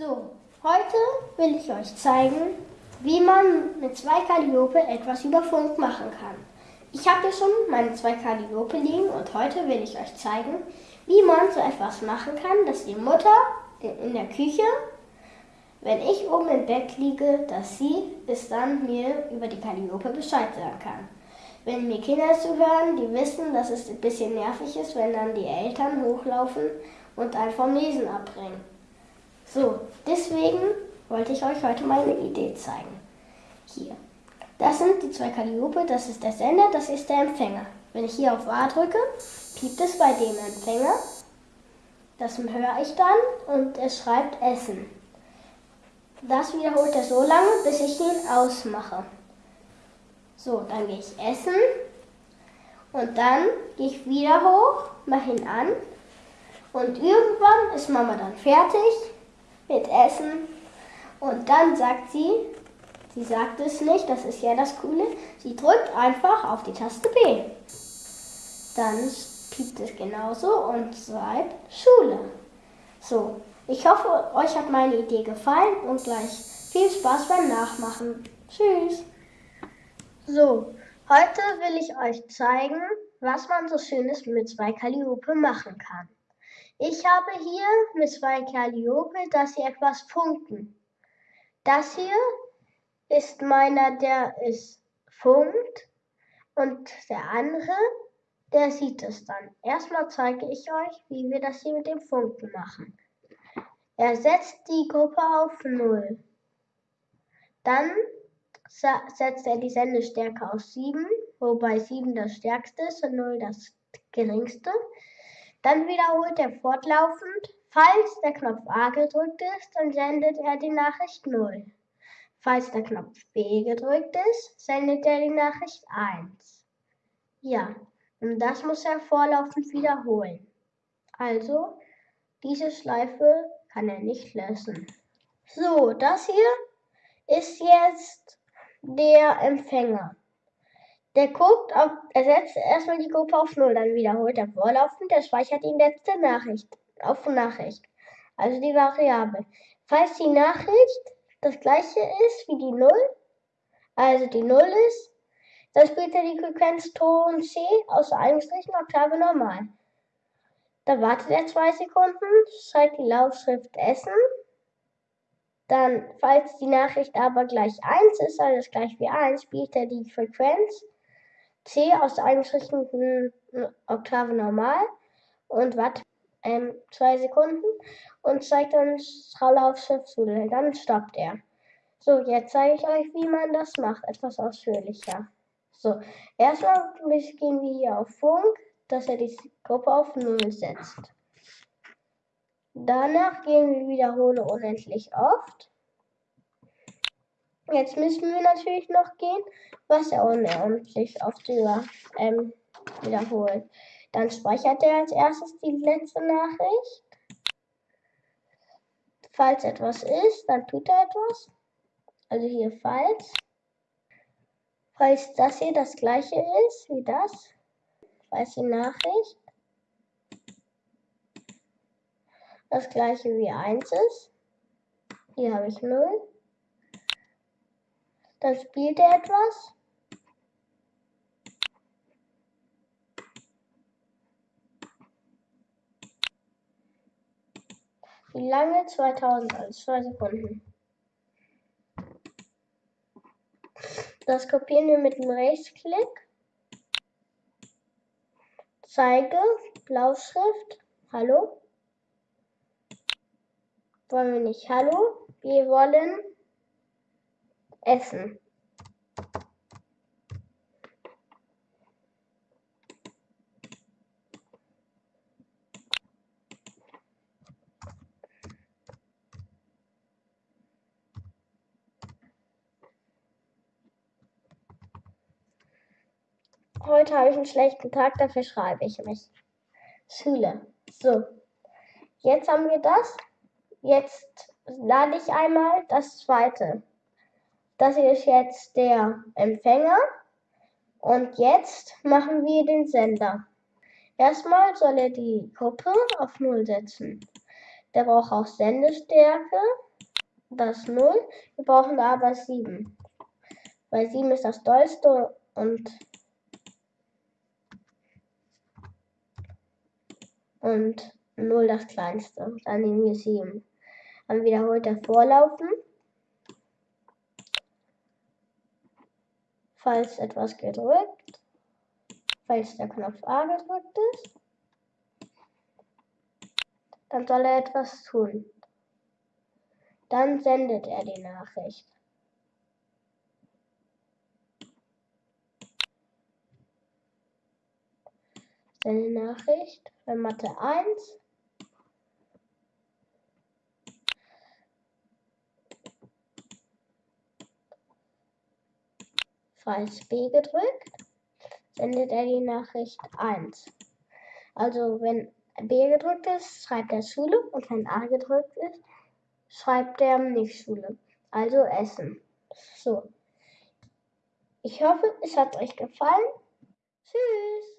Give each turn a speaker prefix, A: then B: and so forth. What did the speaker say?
A: So, heute will ich euch zeigen, wie man mit zwei Calliope etwas über Funk machen kann. Ich habe hier schon meine zwei Calliope liegen und heute will ich euch zeigen, wie man so etwas machen kann, dass die Mutter in der Küche, wenn ich oben im Bett liege, dass sie es dann mir über die Calliope Bescheid sagen kann. Wenn mir Kinder zuhören, die wissen, dass es ein bisschen nervig ist, wenn dann die Eltern hochlaufen und einen vom Lesen abbringen. So, deswegen wollte ich euch heute meine Idee zeigen. Hier. Das sind die zwei Calliope, das ist der Sender, das ist der Empfänger. Wenn ich hier auf A drücke, piept es bei dem Empfänger. Das höre ich dann und es schreibt Essen. Das wiederholt er so lange, bis ich ihn ausmache. So, dann gehe ich essen und dann gehe ich wieder hoch, mache ihn an und irgendwann ist Mama dann fertig mit Essen. Und dann sagt sie, sie sagt es nicht, das ist ja das Coole, sie drückt einfach auf die Taste B. Dann piept es genauso und schreibt Schule. So, ich hoffe, euch hat meine Idee gefallen und gleich viel Spaß beim Nachmachen. Tschüss! So, heute will ich euch zeigen, was man so Schönes mit zwei Calliope machen kann. Ich habe hier mit zwei Calliope, dass sie etwas funken. Das hier ist meiner, der ist funkt und der andere, der sieht es dann. Erstmal zeige ich euch, wie wir das hier mit dem Funken machen. Er setzt die Gruppe auf 0. Dann setzt er die Sendestärke auf 7, wobei 7 das stärkste ist und 0 das geringste. Dann wiederholt er fortlaufend. Falls der Knopf A gedrückt ist, dann sendet er die Nachricht 0. Falls der Knopf B gedrückt ist, sendet er die Nachricht 1. Ja, und das muss er vorlaufend wiederholen. Also, diese Schleife kann er nicht lösen. So, das hier ist jetzt der Empfänger. Der guckt, auf, er setzt erstmal die Gruppe auf Null, dann wiederholt er vorlaufend, der speichert die letzte Nachricht auf Nachricht, also die Variable. Falls die Nachricht das gleiche ist wie die Null, also die Null ist, dann spielt er die Frequenz Ton C aus Einstrichen Oktave normal. Dann wartet er zwei Sekunden, zeigt die Laufschrift Essen. Dann, falls die Nachricht aber gleich 1 ist, also gleich wie 1, spielt er die Frequenz C aus der eingeschrittenen Oktave normal und Watt ähm, zwei Sekunden und zeigt dann Laufschiff zu. Dann stoppt er. So, jetzt zeige ich euch, wie man das macht, etwas ausführlicher. So, erstmal gehen wir hier auf Funk, dass er die Gruppe auf 0 setzt. Danach gehen wir wiederhole unendlich oft. Jetzt müssen wir natürlich noch gehen, was er unendlich oft über, ähm, wiederholt. Dann speichert er als erstes die letzte Nachricht. Falls etwas ist, dann tut er etwas. Also hier falls. Falls das hier das gleiche ist wie das, falls die Nachricht das gleiche wie 1 ist. Hier habe ich 0. Dann spielt er etwas. Wie lange? 2000, also 2 Sekunden. Das kopieren wir mit dem Rechtsklick. Zeige, Blauschrift, Hallo. Wollen wir nicht Hallo? Wir wollen essen Heute habe ich einen schlechten Tag, dafür schreibe ich mich. Schule. So. Jetzt haben wir das. Jetzt lade ich einmal das zweite. Das hier ist jetzt der Empfänger. Und jetzt machen wir den Sender. Erstmal soll er die Gruppe auf 0 setzen. Der braucht auch Sendestärke. das 0. Wir brauchen aber 7. Weil 7 ist das dollste und und 0 das kleinste. Dann nehmen wir 7. Dann wiederholt er Vorlaufen. Falls etwas gedrückt. Falls der Knopf A gedrückt ist. Dann soll er etwas tun. Dann sendet er die Nachricht. Seine Nachricht bei Mathe 1. Falls B gedrückt, sendet er die Nachricht 1. Also wenn B gedrückt ist, schreibt er Schule und wenn A gedrückt ist, schreibt er nicht Schule. Also Essen. So. Ich hoffe, es hat euch gefallen. Tschüss.